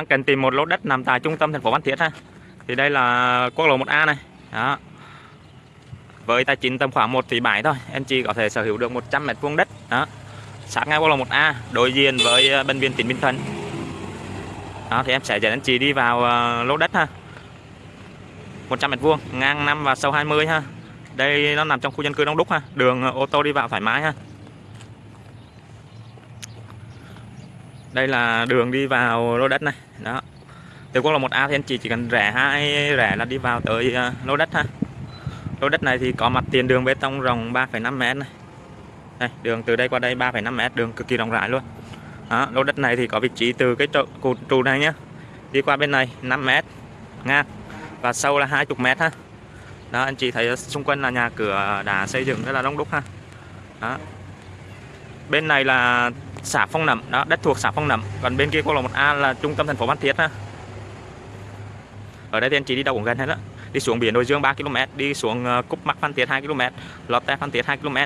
đang cần tìm một lô đất nằm tại trung tâm thành phố Phan Thiết ha. Thì đây là quốc lộ 1A này. Đó. Với tài chính tầm khoảng 1 tỷ 7 thôi. Anh chị có thể sở hữu được 100 mét vuông đất. Đó. Sát ngay quốc lộ 1A đối diện với ờ, bệnh viện tỉnh Bình Thuận. Đó, thì em sẽ dẫn anh chị đi vào ờ, lô đất ha. 100 mét vuông, ngang 5 và sâu 20 ha. Đây nó nằm trong khu dân cư đông đúc ha. Đường ờ, ô tô đi vào thoải mái ha. Đây là đường đi vào lô đất này. Đó. Từ quốc lộ 1A thì anh chị chỉ cần rẽ hai rẽ là đi vào tới ờ, lô đất ha. Lô đất này thì có mặt tiền đường bê tông rộng 3,5 m này. Đây đường từ đây qua đây 3,5 m đường cực kỳ rộng rãi luôn. Đó, lô đất này thì có vị trí từ cái trụ, cột trụ này nhá. Đi qua bên này 5 m ngang và sâu là 20 m ha. Đó anh chị thấy xung quanh là nhà cửa đã xây dựng rất là đông đúc ha. Đó. Bên này là xã Phong Nậm. Đó, đất thuộc xã Phong Nậm. Còn bên kia quốc lộ 1A là trung tâm thành phố Phan Thiết ha ở đây thì anh chị đi đâu cũng gần hết đó đi xuống biển Đồi Dương 3 km đi xuống ờ, Cúc Mắc Phan Thiết 2 km Lọt Tè Phan Thiết 2 km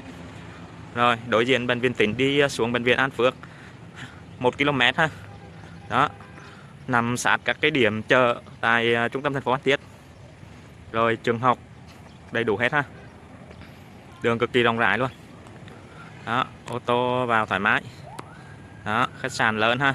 rồi, đối diện bệnh viện tỉnh đi ờ, xuống bệnh viện An Phước 1 km ha. Đó, nằm sát các cái điểm chợ tại ờ, trung tâm thành phố Phan Thiết. Rồi, trường học, đầy đủ hết ha. Đường cực kỳ rộng rãi luôn. Đó, ô tô vào thoải mái đó khách sạn lớn ha.